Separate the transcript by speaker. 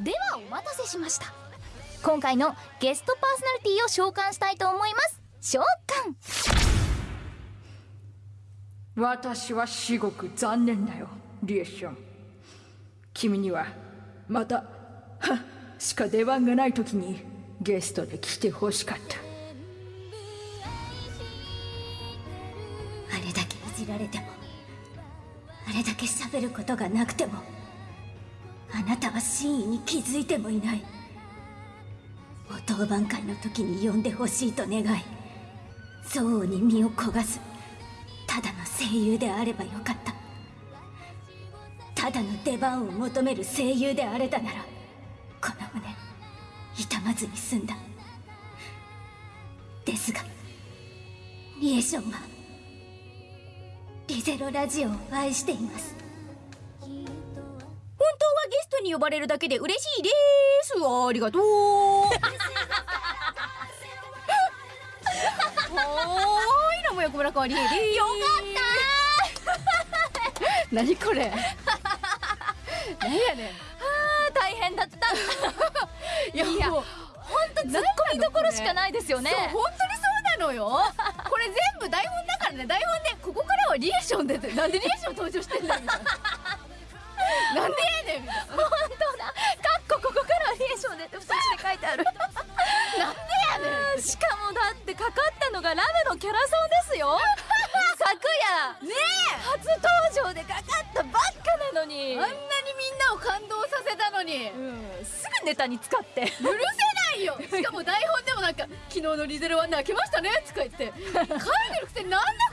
Speaker 1: ではお待たせしました。今回のゲストパーソナリティを召喚したいと思います。召喚。
Speaker 2: 私は至極残念だよリエッション。君にはまたはしか出番がない時にゲストで来てほしかった。
Speaker 3: あれだけいじられてもあれだけ喋ることがなくてもあなたは真意に気づいてもいない。お当番会の時に呼んでほしいと願い憎悪に身を焦がすただの声優であればよかった。ただの出番を求める声優であれたならこの胸痛まずに済んだ。ですがリエションはリゼロラジオを愛しています。
Speaker 4: 本当はゲストに呼ばれるだけで嬉しいです。ありがとう。おーいらもよこむらかわりよかった何これ？何やねん。
Speaker 1: 大変だった。
Speaker 4: いや
Speaker 1: いや
Speaker 4: もう
Speaker 1: 本当ツッコミどころしかないですよね。
Speaker 4: そう本当にそうなのよ。これ全部台本だからね。台本でここからはリエーションでってなんでリエーション登場してんだよみたいな なんでやねん。みたいな
Speaker 1: 本当だ。かっこここからはリエーションでって2つで書いてある。
Speaker 4: なんでやねん。
Speaker 1: しかもだってかかったのがラムのキャラソンですよ。昨夜
Speaker 4: ね
Speaker 1: 初登場でかかったばっかなのに。
Speaker 4: えあんなにみんなを感動させたのに。
Speaker 1: うんすぐネタに使って。
Speaker 4: 許せないよ。しかも台本でもなんか「昨日のリゼロは泣けましたね」とか言って。書いてるくせになんだ